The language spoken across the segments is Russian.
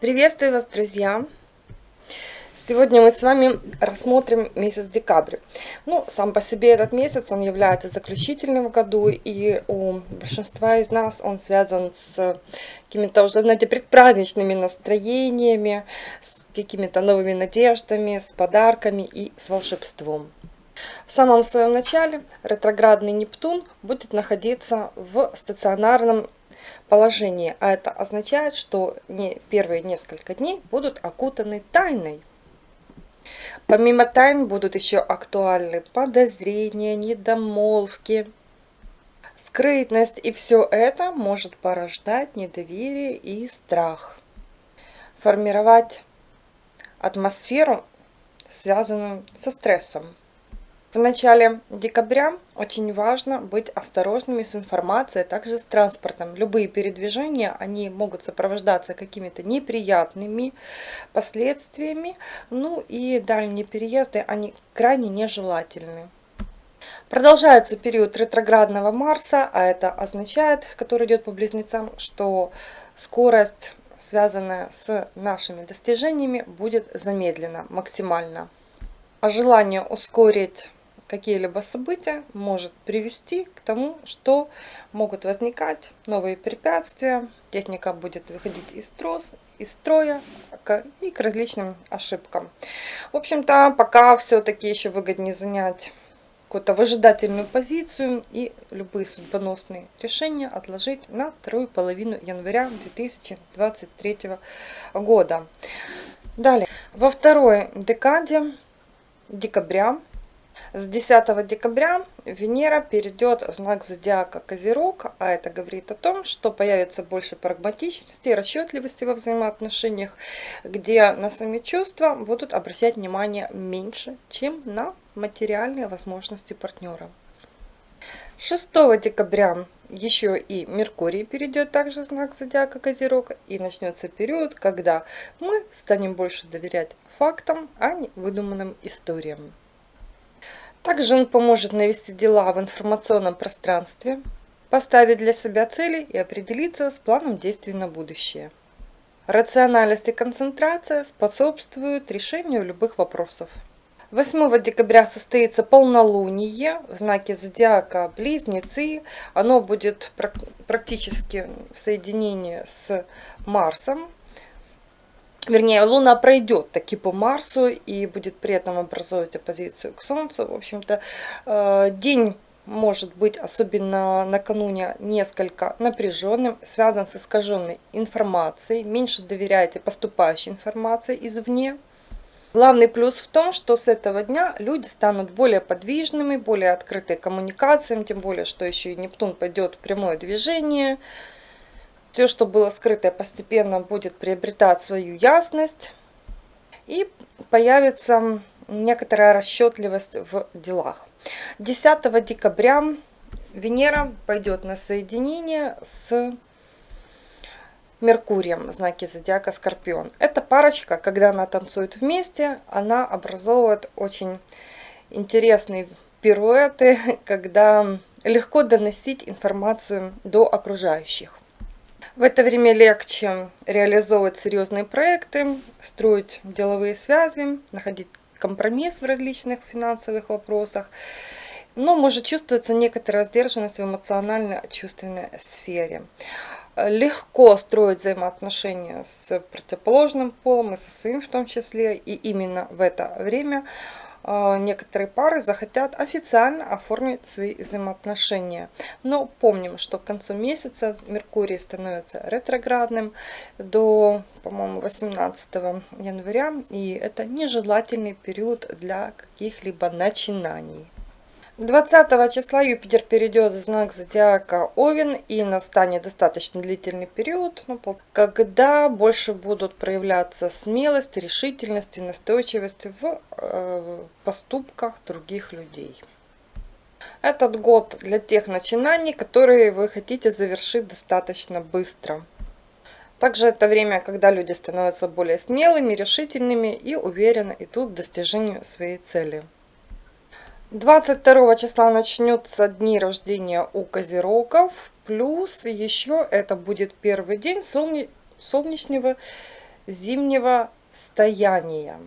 Приветствую вас, друзья! Сегодня мы с вами рассмотрим месяц декабрь. Ну, сам по себе этот месяц, он является заключительным в году, и у большинства из нас он связан с какими-то уже, знаете, предпраздничными настроениями, с какими-то новыми надеждами, с подарками и с волшебством. В самом своем начале ретроградный Нептун будет находиться в стационарном положении, а это означает, что не первые несколько дней будут окутаны тайной. Помимо тайн будут еще актуальны подозрения, недомолвки, скрытность, и все это может порождать недоверие и страх. Формировать атмосферу, связанную со стрессом. В начале декабря очень важно быть осторожными с информацией, а также с транспортом. Любые передвижения, они могут сопровождаться какими-то неприятными последствиями, ну и дальние переезды, они крайне нежелательны. Продолжается период ретроградного Марса, а это означает, который идет по близнецам, что скорость, связанная с нашими достижениями, будет замедлена максимально. А желание ускорить какие-либо события может привести к тому, что могут возникать новые препятствия, техника будет выходить из, трос, из строя и к различным ошибкам. В общем-то, пока все-таки еще выгоднее занять какую-то выжидательную позицию и любые судьбоносные решения отложить на вторую половину января 2023 года. Далее, во второй декаде декабря с 10 декабря Венера перейдет в знак зодиака Козерог, а это говорит о том, что появится больше прагматичности расчетливости во взаимоотношениях, где на сами чувства будут обращать внимание меньше, чем на материальные возможности партнера. 6 декабря еще и Меркурий перейдет также в знак зодиака Козерог и начнется период, когда мы станем больше доверять фактам, а не выдуманным историям. Также он поможет навести дела в информационном пространстве, поставить для себя цели и определиться с планом действий на будущее. Рациональность и концентрация способствуют решению любых вопросов. 8 декабря состоится полнолуние в знаке зодиака Близнецы. Оно будет практически в соединении с Марсом, вернее, Луна пройдет таки по Марсу и будет при этом образовывать оппозицию к Солнцу. В общем-то, э, день может быть, особенно накануне, несколько напряженным, связан с искаженной информацией. Меньше доверяйте поступающей информации извне. Главный плюс в том, что с этого дня люди станут более подвижными, более открыты коммуникациям, тем более, что еще и Нептун пойдет в прямое движение – все, что было скрытое, постепенно будет приобретать свою ясность. И появится некоторая расчетливость в делах. 10 декабря Венера пойдет на соединение с Меркурием в знаке зодиака Скорпион. Эта парочка, когда она танцует вместе, она образовывает очень интересные пируэты, когда легко доносить информацию до окружающих. В это время легче реализовывать серьезные проекты, строить деловые связи, находить компромисс в различных финансовых вопросах. Но может чувствоваться некоторая сдержанность в эмоционально-чувственной сфере. Легко строить взаимоотношения с противоположным полом и со своим в том числе. И именно в это время некоторые пары захотят официально оформить свои взаимоотношения. Но помним, что к концу месяца Меркурий становится ретроградным до, по-моему, 18 января. И это нежелательный период для каких-либо начинаний. 20 числа Юпитер перейдет в знак зодиака Овен и настанет достаточно длительный период, ну, когда больше будут проявляться смелость, решительность и настойчивость в э, поступках других людей. Этот год для тех начинаний, которые вы хотите завершить достаточно быстро. Также это время, когда люди становятся более смелыми, решительными и уверенно идут к достижению своей цели. 22 числа начнется дни рождения у козерогов. Плюс еще это будет первый день солне... солнечного зимнего стояния.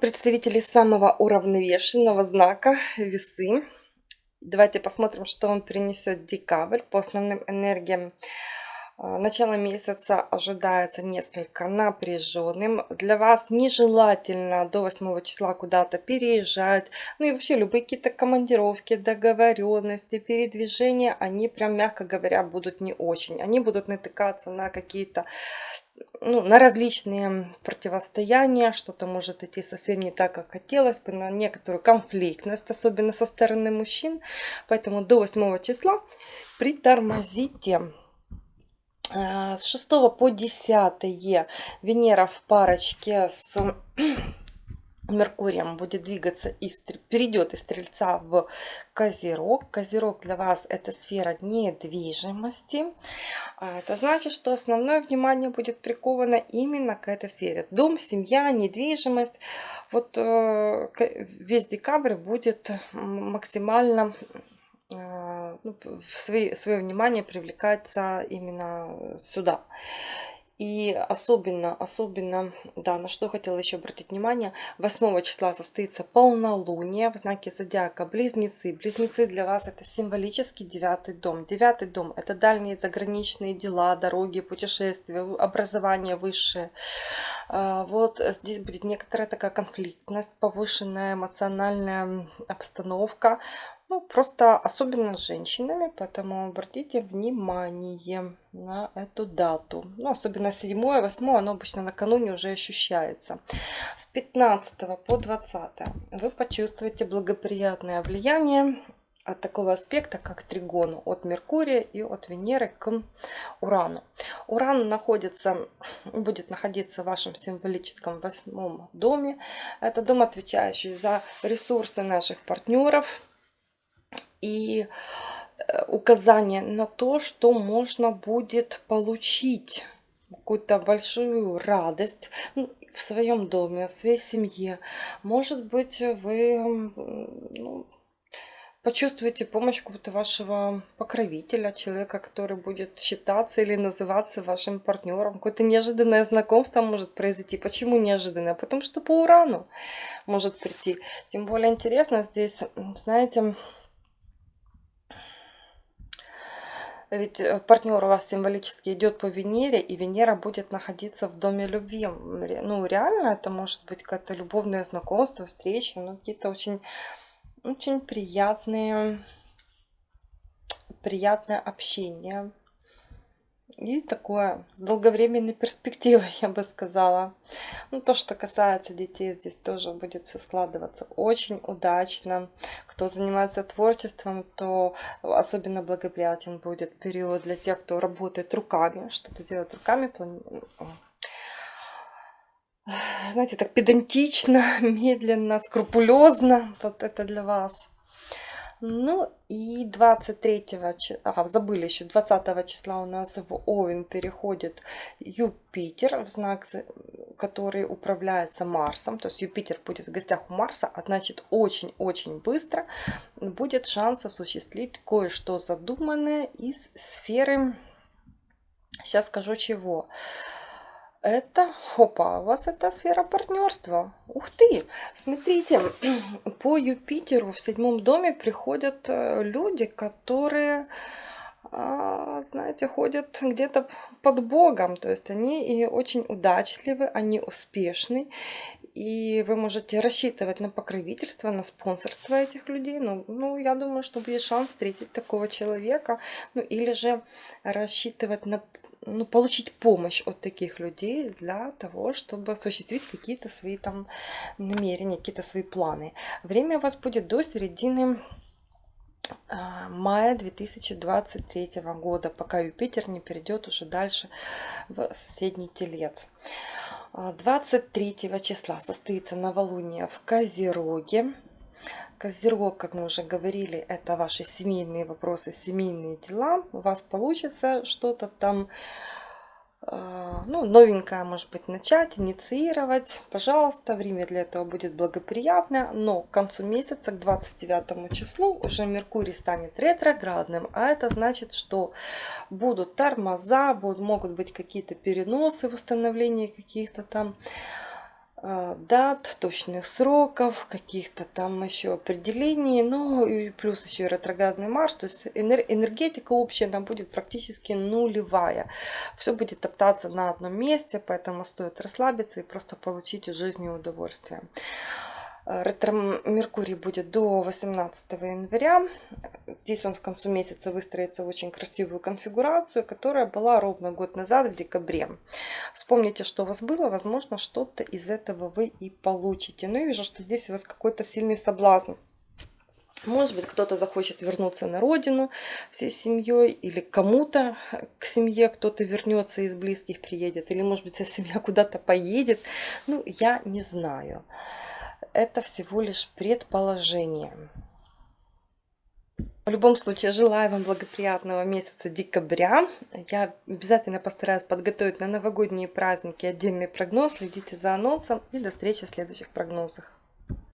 Представители самого уравновешенного знака весы. Давайте посмотрим, что вам принесет декабрь по основным энергиям Начало месяца ожидается несколько напряженным. Для вас нежелательно до 8 числа куда-то переезжать. Ну и вообще любые какие-то командировки, договоренности, передвижения, они прям, мягко говоря, будут не очень. Они будут натыкаться на какие-то ну, на различные противостояния, что-то может идти совсем не так, как хотелось бы, на некоторую конфликтность, особенно со стороны мужчин. Поэтому до 8 числа притормозите. Э, с 6 по 10 Венера в парочке с Меркурием будет двигаться, из, перейдет из Стрельца в Козерог. Козерог для вас это сфера недвижимости. А это значит, что основное внимание будет приковано именно к этой сфере. Дом, семья, недвижимость. Вот э, весь декабрь будет максимально а, ну, в свои, свое внимание привлекается именно сюда. И особенно, особенно, да, на что хотела еще обратить внимание, 8 числа состоится полнолуние в знаке зодиака Близнецы. Близнецы для вас это символический девятый дом. Девятый дом это дальние заграничные дела, дороги, путешествия, образование высшее. А, вот здесь будет некоторая такая конфликтность, повышенная эмоциональная обстановка. Ну, просто особенно с женщинами, поэтому обратите внимание на эту дату. Ну, особенно 7 8 оно обычно накануне уже ощущается. С 15 по 20 вы почувствуете благоприятное влияние от такого аспекта, как тригону от Меркурия и от Венеры к Урану. Уран находится, будет находиться в вашем символическом восьмом доме. Это дом, отвечающий за ресурсы наших партнеров, и э, указание на то, что можно будет получить какую-то большую радость ну, в своем доме, в своей семье. Может быть, вы ну, почувствуете помощь какого-то вашего покровителя, человека, который будет считаться или называться вашим партнером. Какое-то неожиданное знакомство может произойти. Почему неожиданное? Потому что по урану может прийти. Тем более интересно здесь, знаете, Ведь э, партнер у вас символически идет по Венере, и Венера будет находиться в доме любви. Ну, реально, это может быть какое-то любовное знакомство, встреча, ну, какие-то очень, очень приятные, приятное общение. И такое с долговременной перспективой, я бы сказала. Ну, то, что касается детей, здесь тоже будет все складываться очень удачно. Кто занимается творчеством, то особенно благоприятен будет период для тех, кто работает руками, что-то делает руками, знаете, так педантично, медленно, скрупулезно. Вот это для вас. Ну и 23 числа, ага, забыли еще, 20 числа у нас в Овен переходит Юпитер в знак, который управляется Марсом. То есть Юпитер будет в гостях у Марса, а значит очень-очень быстро будет шанс осуществить кое-что задуманное из сферы, сейчас скажу чего. Это, опа, у вас это сфера партнерства. Ух ты! Смотрите, по Юпитеру в седьмом доме приходят э, люди, которые, а, знаете, ходят где-то под Богом. То есть они и очень удачливы, они успешны. И вы можете рассчитывать на покровительство, на спонсорство этих людей. Ну, ну я думаю, что есть шанс встретить такого человека. Ну, или же рассчитывать на ну, получить помощь от таких людей для того, чтобы осуществить какие-то свои там намерения, какие-то свои планы. Время у вас будет до середины а, мая 2023 года, пока Юпитер не перейдет уже дальше в соседний телец. 23 а, числа состоится новолуние в Козероге. Козерог, как мы уже говорили, это ваши семейные вопросы, семейные дела. У вас получится что-то там а, ну, новенькое, может быть, начать, инициировать, пожалуйста, время для этого будет благоприятное, но к концу месяца, к 29 числу, уже Меркурий станет ретроградным, а это значит, что будут тормоза, будут, могут быть какие-то переносы в установлении каких-то там дат, точных сроков, каких-то там еще определений, ну и плюс еще и ретроградный Марс, то есть энергетика общая там будет практически нулевая. Все будет топтаться на одном месте, поэтому стоит расслабиться и просто получить от жизни удовольствие. Ретро Меркурий будет до 18 января. Здесь он в концу месяца выстроится в очень красивую конфигурацию, которая была ровно год назад, в декабре. Вспомните, что у вас было, возможно, что-то из этого вы и получите. Но я вижу, что здесь у вас какой-то сильный соблазн. Может быть, кто-то захочет вернуться на родину всей семьей, или кому-то к семье кто-то вернется из близких, приедет, или, может быть, вся семья куда-то поедет. Ну, я не знаю это всего лишь предположение. В любом случае, желаю вам благоприятного месяца декабря. Я обязательно постараюсь подготовить на новогодние праздники отдельный прогноз. Следите за анонсом и до встречи в следующих прогнозах.